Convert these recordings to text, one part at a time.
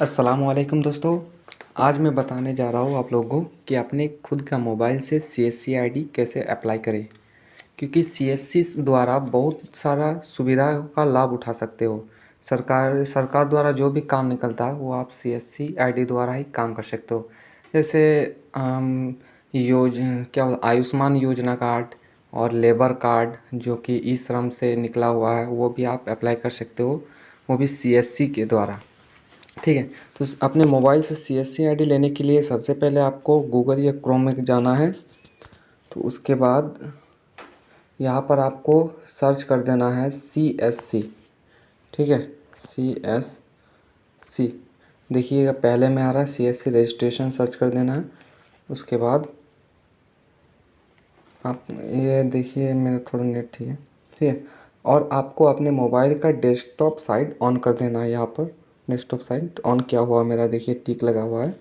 असलकुम दोस्तों। आज मैं बताने जा रहा हूँ आप लोगों को कि अपने खुद का मोबाइल से C S C I D कैसे अप्लाई करें। क्योंकि सी एस सी द्वारा बहुत सारा सुविधा का लाभ उठा सकते हो। सरकार सरकार द्वारा जो भी काम निकलता है, वो आप सी एस सी आई डी द्वारा ही काम कर सकते हो। जैसे योज, क्या आयुष्मान योजना कार्ड और लेबर कार्ड जो कि ई श्रम से निकला हुआ है, वो भी आप अप्लाई कर सकते हो। वो भी सी एस सी के द्वारा। ठीक है तो अपने मोबाइल से C S C I D लेने के लिए सबसे पहले आपको गूगल या क्रोम में जाना है। तो उसके बाद यहाँ पर आपको सर्च कर देना है सी एस सी ठीक है? सी एस सी देखिएगा पहले में आ रहा है C S C registration search कर देना है। उसके बाद आप ये देखिए, मेरा थोड़ा नेट ठीक है ठीक है? और आपको अपने मोबाइल का डेस्कटॉप साइट ऑन कर देना है यहाँ पर। डेस्कटॉप साइट ऑन किया हुआ? मेरा देखिए टिक लगा हुआ है।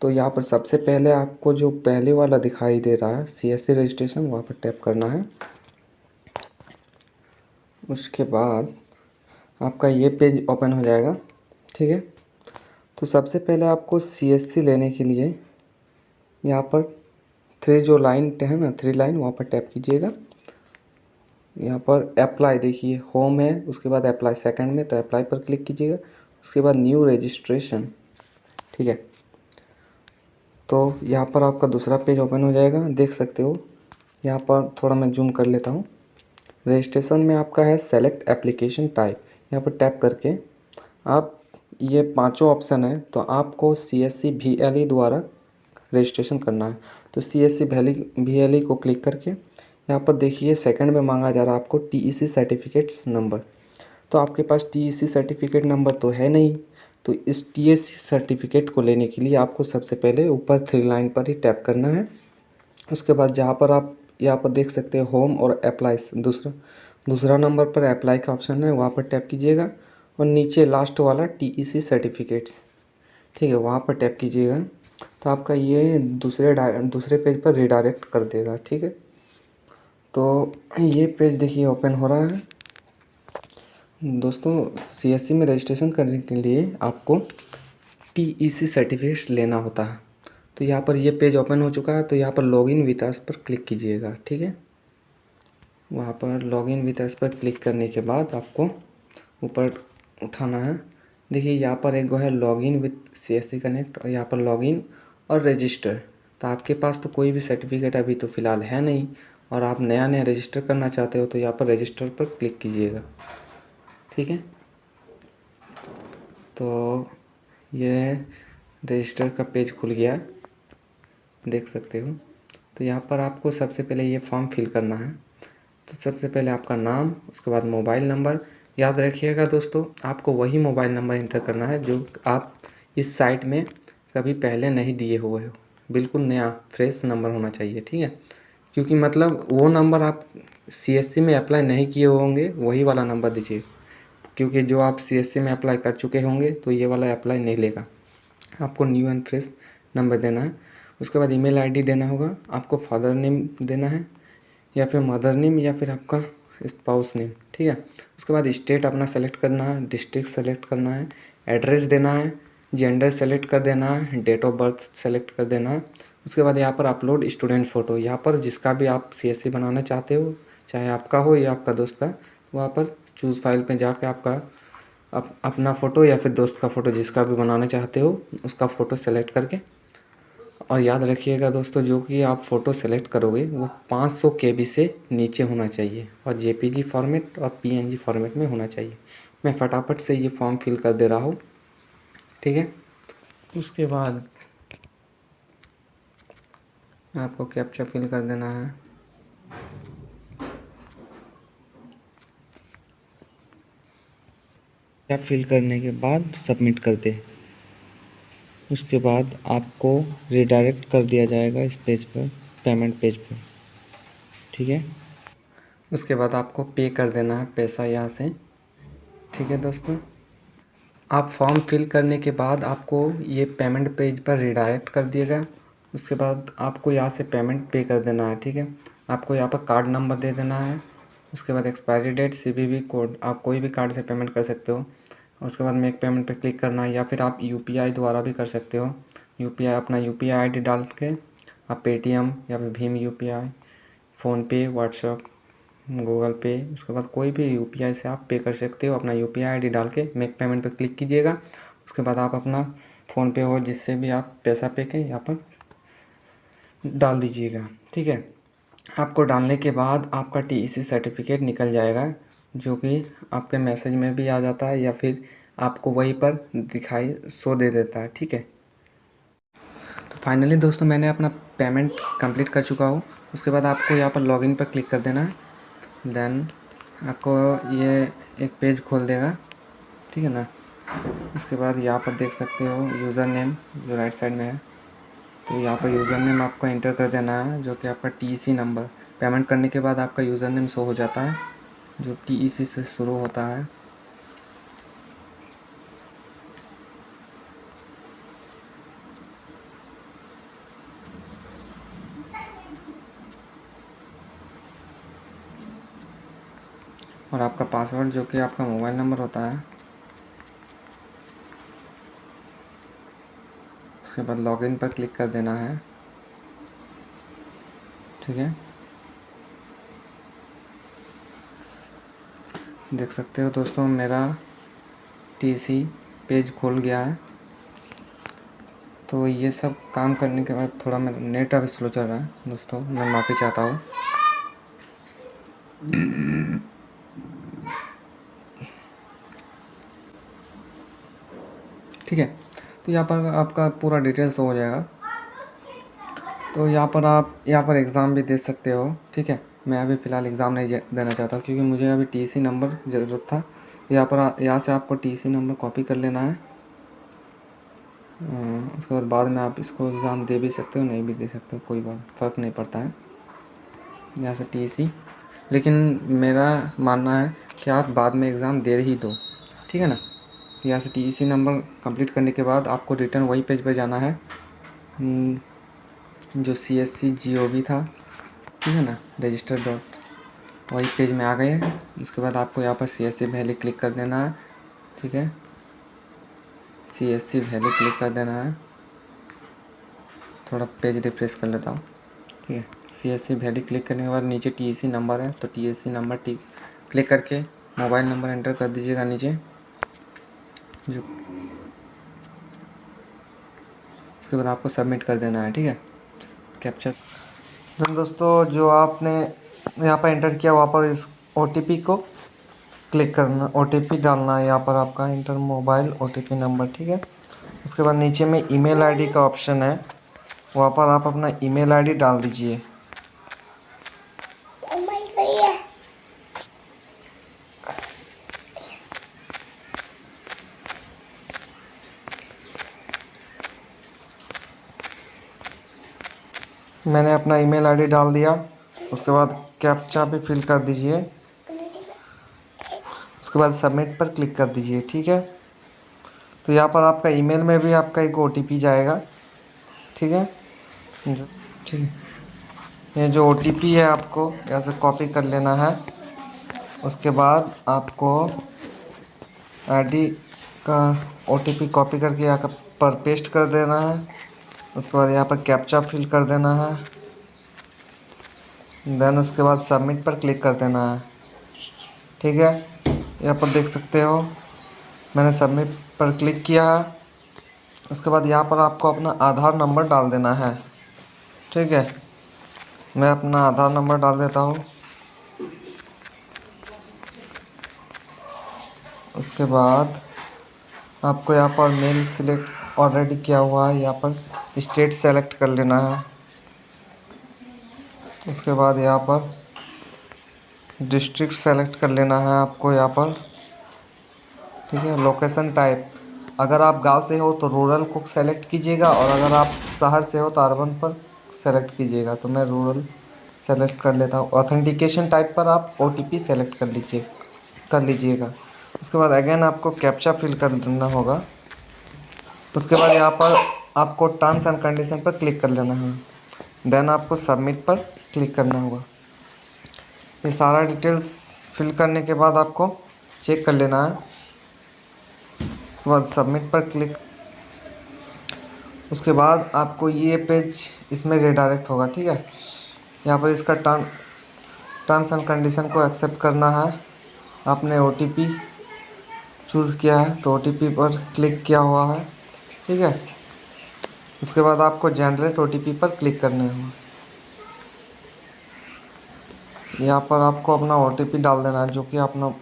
तो यहाँ पर सबसे पहले आपको जो पहले वाला दिखाई दे रहा है सी एस रजिस्ट्रेशन वहाँ पर टैप करना है। उसके बाद आपका ये पेज ओपन हो जाएगा, ठीक है? तो सबसे पहले आपको सी एस सी लेने के लिए यहाँ पर थ्री जो लाइन है ना थ्री लाइन वहाँ पर टैप कीजिएगा। यहाँ पर अप्लाई देखिए होम है, उसके बाद अप्लाई सेकंड में तो अप्लाई पर क्लिक कीजिएगा। उसके बाद न्यू रजिस्ट्रेशन ठीक है? तो यहाँ पर आपका दूसरा पेज ओपन हो जाएगा, देख सकते हो। यहाँ पर थोड़ा मैं जूम कर लेता हूँ। रजिस्ट्रेशन में आपका है सेलेक्ट एप्लीकेशन टाइप यहाँ पर टैप करके आप, ये पाँचों ऑप्शन है तो आपको C S C V L E द्वारा रजिस्ट्रेशन करना है। तो C S C V L E को क्लिक करके यहाँ पर देखिए सेकंड में मांगा जा रहा है आपको T E C certificates number तो आपके पास टी सर्टिफिकेट नंबर तो है नहीं। तो इस टी सर्टिफिकेट को लेने के लिए आपको सबसे पहले ऊपर थ्री लाइन पर ही टैप करना है। उसके बाद जहाँ पर आप, यहाँ पर देख सकते हैं होम और अप्लाई दूसरा दूसरा नंबर पर अप्लाई का ऑप्शन है, वहाँ पर टैप कीजिएगा। और नीचे लास्ट वाला टी सर्टिफिकेट्स ठीक है, वहाँ पर टैप कीजिएगा। तो आपका ये दूसरे दूसरे पेज पर रिडायरेक्ट कर देगा, ठीक है? तो ये पेज देखिए ओपन हो रहा है। दोस्तों CSC में रजिस्ट्रेशन करने के लिए आपको टी ई सी सर्टिफिकेट लेना होता है। तो यहाँ पर ये पेज ओपन हो चुका है तो यहाँ पर लॉग लॉगिन वितास पर क्लिक कीजिएगा, ठीक है? वहाँ पर लॉग लॉगिन वितास पर क्लिक करने के बाद आपको ऊपर उठाना है। देखिए, यहाँ पर एक गो है login with C S C connect और यहाँ पर लॉगिन और रजिस्टर तो आपके पास तो कोई भी सर्टिफिकेट अभी तो फ़िलहाल है नहीं और आप नया नया रजिस्टर करना चाहते हो तो यहाँ पर रजिस्टर पर क्लिक कीजिएगा। ठीक है? तो ये रजिस्टर का पेज खुल गया। देख सकते हो। तो यहाँ पर आपको सबसे पहले ये फॉर्म फिल करना है। तो सबसे पहले आपका नाम, उसके बाद मोबाइल नंबर याद रखिएगा दोस्तों, आपको वही मोबाइल नंबर इंटर करना है जो आप इस साइट में कभी पहले नहीं दिए हुए हो। बिल्कुल नया फ्रेश नंबर होना चाहिए, ठीक है? क्योंकि मतलब वो नंबर आप सीएससी में अप्लाई नहीं किए होंगे, वही वाला नंबर दीजिए। क्योंकि जो आप सी में अप्लाई कर चुके होंगे तो ये वाला अप्लाई नहीं लेगा। आपको न्यू एंड फ्रेश नंबर देना है। उसके बाद ईमेल आईडी देना होगा। आपको फादर नेम देना है, या फिर मदर नेम या फिर आपका स्पाउस नेम ठीक है? उसके बाद स्टेट अपना सेलेक्ट करना है डिस्ट्रिक्ट सेलेक्ट करना है एड्रेस देना है जेंडर सेलेक्ट कर देना है डेट ऑफ़ बर्थ सेलेक्ट कर देना है। उसके बाद यहाँ पर अपलोड स्टूडेंट फ़ोटो यहाँ पर जिसका भी आप सी बनाना चाहते हो, चाहे आपका हो या आपका दोस्त का, वहाँ पर चूज़ फ़ाइल पे जाके आपका अप, अपना फ़ोटो या फिर दोस्त का फ़ोटो जिसका भी बनाना चाहते हो उसका फ़ोटो सेलेक्ट करके। और याद रखिएगा दोस्तों जो कि आप फ़ोटो सेलेक्ट करोगे वो 500 सौ के से नीचे होना चाहिए और जेपीजी फॉर्मेट और पीएनजी फॉर्मेट में होना चाहिए। मैं फटाफट से ये फॉर्म फिल कर दे रहा हूँ। ठीक है? उसके बाद आपको कैप्चा फिल कर देना है। या फिल करने के बाद सबमिट कर दे उसके बाद आपको रिडायरेक्ट कर दिया जाएगा इस पेज पर पेमेंट पेज पर। ठीक है? उसके बाद आपको पे कर देना है पैसा यहाँ से। ठीक है दोस्तों? आप फॉर्म फिल करने के बाद आपको ये पेमेंट पेज पर रिडायरेक्ट कर दिएगा उसके बाद आपको यहाँ से पेमेंट पे कर देना है, ठीक है? आपको यहाँ पर कार्ड नंबर दे देना है। उसके बाद एक्सपायरी डेट सी कोड आप कोई भी कार्ड से पेमेंट कर सकते हो। उसके बाद मेक पेमेंट पे क्लिक करना है या फिर आप यूपीआई द्वारा भी कर सकते हो। यूपीआई अपना यू पी आई डाल के आप पेटीएम या फिर Bhim U P I PhonePe WhatsApp Google Pay उसके बाद कोई भी यूपीआई से आप पे कर सकते हो। अपना यू पी डाल के मेक पेमेंट पे क्लिक कीजिएगा। उसके बाद आप अपना फ़ोनपे हो जिससे भी आप पैसा पे के यहाँ पर डाल दीजिएगा। ठीक है? आपको डालने के बाद आपका टी सर्टिफिकेट निकल जाएगा। जो कि आपके मैसेज में भी आ जाता है या फिर आपको वहीं पर दिखाई शो दे देता है, ठीक है? तो फाइनली दोस्तों मैंने अपना पेमेंट कंप्लीट कर चुका हूँ। उसके बाद आपको यहाँ पर लॉगिन पर क्लिक कर देना। है देन आपको ये एक पेज खोल देगा, ठीक है ना? उसके बाद यहाँ पर देख सकते हो यूज़र नेम जो राइट साइड में है। तो यहाँ पर यूज़र नेम आपको इंटर कर देना है, जो कि आपका टीसी नंबर पेमेंट करने के बाद आपका यूज़र नेम शो हो जाता है। जो टीईसी से शुरू होता है। और आपका पासवर्ड जो कि आपका मोबाइल नंबर होता है। उसके बाद लॉगिन पर क्लिक कर देना है। ठीक है? देख सकते हो दोस्तों, मेरा टीसी पेज खुल गया है। तो ये सब काम करने के बाद थोड़ा मेरा नेट अभी स्लो चल रहा है दोस्तों, मैं माफ़ी चाहता हूँ। ठीक है तो यहाँ पर आपका पूरा डिटेल्स हो जाएगा। तो यहाँ पर आप, यहाँ पर एग्ज़ाम भी दे सकते हो, ठीक है। मैं अभी फ़िलहाल एग्ज़ाम नहीं देना चाहता क्योंकि मुझे अभी टीसी नंबर ज़रूरत था। यहाँ पर यहाँ से आपको टीसी नंबर कॉपी कर लेना है। उसके बाद बाद में आप इसको एग्ज़ाम दे भी सकते हो नहीं भी दे सकते हो कोई बात फ़र्क नहीं पड़ता है। यहाँ से टीसी लेकिन मेरा मानना है कि आप बाद में एग्ज़ाम दे ही दो ठीक है ना? यहाँ से टी नंबर कंप्लीट करने के बाद आपको रिटर्न वही पेज पर जाना है। हम्म, जो सी एस सी जी ओ वी था। ठीक है ना? रजिस्टर डॉट वही पेज में आ गए उसके बाद आपको यहाँ पर C S C VLE click कर देना है। ठीक है? C S C VLE click कर देना है। थोड़ा पेज रिफ्रेश कर लेता हूँ। ठीक है? C S C VLE click करने के बाद नीचे टी सी नंबर है तो T S C number T click करके मोबाइल नंबर एंटर कर दीजिएगा नीचे। जो उसके बाद आपको सबमिट कर देना है। ठीक है? कैप्चर दोस्तों, जो आपने यहाँ पर एंटर किया, वहाँ पर इस ओटीपी को क्लिक करना ओटीपी डालना है यहाँ पर आपका इंटर मोबाइल ओटीपी नंबर ठीक है? उसके बाद नीचे में ईमेल आईडी का ऑप्शन है। वहाँ पर आप अपना ईमेल आईडी डाल दीजिए। मैंने अपना ईमेल आईडी डाल दिया। उसके बाद कैप्चा भी फिल कर दीजिए। उसके बाद सबमिट पर क्लिक कर दीजिए, ठीक है? तो यहाँ पर आपका ईमेल में भी आपका एक ओटीपी जाएगा, ठीक है? ठीक। है ये जो ओटीपी है आपको, यहाँ से कॉपी कर लेना है। उसके बाद आपको आईडी का ओटीपी कॉपी करके यहाँ पर पेस्ट कर देना है। उसके बाद यहाँ पर कैप्चा फिल कर देना है। देन उसके बाद सबमिट पर क्लिक कर देना है। ठीक है? यहाँ पर देख सकते हो, मैंने सबमिट पर क्लिक किया है। उसके बाद यहाँ पर आपको अपना आधार नंबर डाल देना है। ठीक है? मैं अपना आधार नंबर डाल देता हूँ। उसके बाद आपको यहाँ पर मेल सिलेक्ट ऑलरेडी किया हुआ है, यहाँ पर। स्टेट सेलेक्ट कर लेना है। उसके बाद यहाँ पर डिस्ट्रिक्ट सेलेक्ट कर लेना है आपको यहाँ पर। ठीक है, लोकेशन टाइप। अगर आप गाँव से हो तो रूरल को सेलेक्ट कीजिएगा और अगर आप शहर से हो तो अर्बन पर सेलेक्ट कीजिएगा। तो मैं रूरल सेलेक्ट कर लेता हूँ। ऑथेंटिकेशन टाइप पर आप ओटीपी सेलेक्ट कर लीजिए, कर लीजिएगा। उसके बाद अगेन आपको कैप्चा फिल करना होगा। उसके बाद यहाँ पर आपको टर्म्स एंड कंडीशन पर क्लिक कर लेना है। देन आपको सबमिट पर क्लिक करना होगा। ये सारा डिटेल्स फिल करने के बाद आपको चेक कर लेना है। उसके बाद सबमिट पर क्लिक उसके बाद आपको ये पेज इसमें रिडायरेक्ट होगा, ठीक है? यहाँ पर इसका टर्म टर्म्स एंड कंडीशन को एक्सेप्ट करना है। आपने ओटीपी चूज़ किया है तो ओटीपी पर क्लिक किया हुआ है, ठीक है? उसके बाद आपको जनरेट ओ पर क्लिक करने होंगे यहाँ पर आपको अपना ओटीपी डाल देना है, जो कि अपना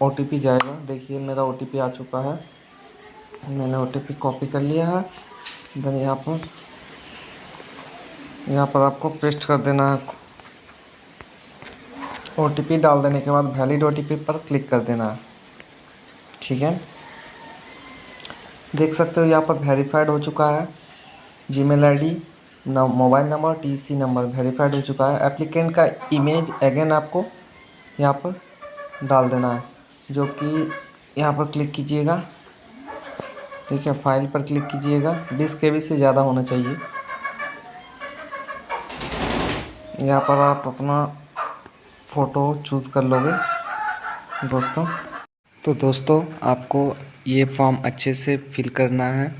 ओटीपी जाएगा। देखिए, मेरा ओटीपी आ चुका है। मैंने ओटीपी कॉपी कर लिया है। देन यहाँ पर यहाँ पर आपको पेस्ट कर देना है। ओटीपी डाल देने के बाद वैलिड ओटीपी पर क्लिक कर देना है। ठीक है? देख सकते हो, यहाँ पर वेरीफाइड हो चुका है। Gmail I D mobile number T C number verified हो चुका है। एप्लीकेंट का इमेज अगेन आपको यहाँ पर डाल देना है, जो कि यहाँ पर क्लिक कीजिएगा। ठीक है फ़ाइल पर क्लिक कीजिएगा। बीस के से ज़्यादा होना चाहिए। यहाँ पर आप अपना फ़ोटो चूज़ कर लोगे, दोस्तों। तो दोस्तों, आपको ये फॉर्म अच्छे से फिल करना है,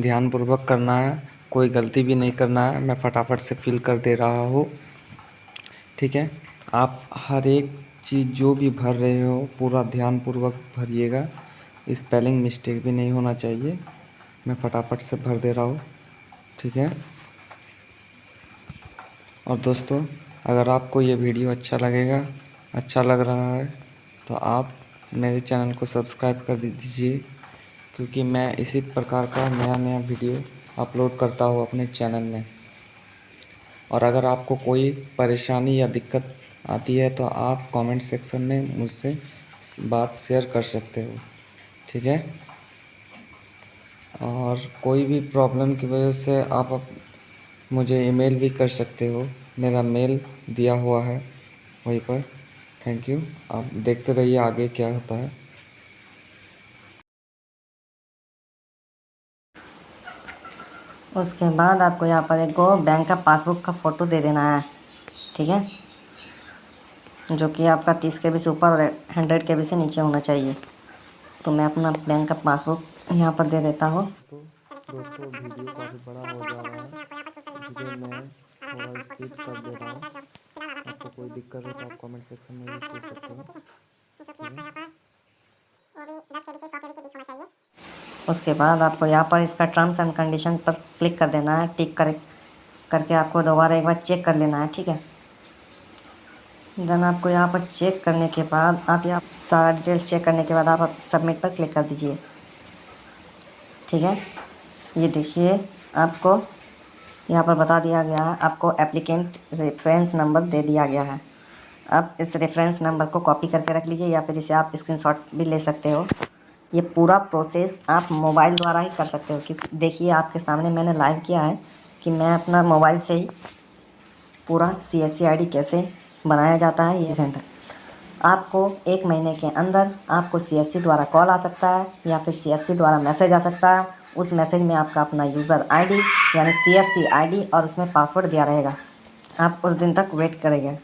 ध्यानपूर्वक करना है। कोई गलती भी नहीं करना है, मैं फटाफट से फिल कर दे रहा हूँ। ठीक है? आप हर एक चीज़ जो भी भर रहे हो, पूरा ध्यानपूर्वक भरिएगा। स्पेलिंग मिस्टेक भी नहीं होना चाहिए। मैं फटाफट से भर दे रहा हूँ। ठीक है? और दोस्तों, अगर आपको ये वीडियो अच्छा लगेगा अच्छा लग रहा है तो आप मेरे चैनल को सब्सक्राइब कर दीजिए, क्योंकि मैं इसी प्रकार का नया नया वीडियो अपलोड करता हूँ अपने चैनल में। और अगर आपको कोई परेशानी या दिक्कत आती है तो आप कमेंट सेक्शन में मुझसे बात शेयर कर सकते हो। ठीक है? और कोई भी प्रॉब्लम की वजह से आप मुझे ईमेल भी कर सकते हो। मेरा मेल दिया हुआ है, वहीं पर। Thank you. आप देखते रहिए आगे क्या होता है। उसके बाद आपको यहाँ पर एक बैंक का पासबुक का फ़ोटो दे देना है ठीक है? जो कि आपका तीस के बी से ऊपर और हंड्रेड के बी से नीचे होना चाहिए। तो मैं अपना बैंक का पासबुक यहाँ पर दे देता हूँ। तो दोस्तों वीडियो काफ़ी बड़ा हो जा रहा है। इसलिए मैं थोड़ा स्पीड कर दे रहा हूँ। आपको कोई दिक्कत हो तो आप कमेंट सेक्शन में पूछ सकते हो। उसके बाद आपको यहाँ पर इसका टर्म्स एंड कंडीशन पर क्लिक कर देना है टिक कर, करके आपको दोबारा एक बार चेक कर लेना है, ठीक है? देन आपको यहाँ पर चेक करने के बाद आप यहाँ सारा डिटेल्स चेक करने के बाद आप सबमिट पर क्लिक कर दीजिए। ठीक है? ये देखिए, आपको यहाँ पर बता दिया गया है, आपको एप्लीकेंट रेफरेंस नंबर दे दिया गया है। अब इस रेफरेंस नंबर को कॉपी करके रख लीजिए या फिर इसे आप स्क्रीनशॉट भी ले सकते हो। ये पूरा प्रोसेस आप मोबाइल द्वारा ही कर सकते हो कि देखिए आपके सामने मैंने लाइव किया है कि मैं अपना मोबाइल से ही पूरा सी एस कैसे बनाया जाता है, ये सेंटर आपको एक महीने के अंदर आपको सी द्वारा कॉल आ सकता है या फिर सी द्वारा मैसेज आ सकता है। उस मैसेज में आपका अपना यूज़र आईडी यानी सी एस और उसमें पासवर्ड दिया रहेगा। आप उस दिन तक वेट करेंगे।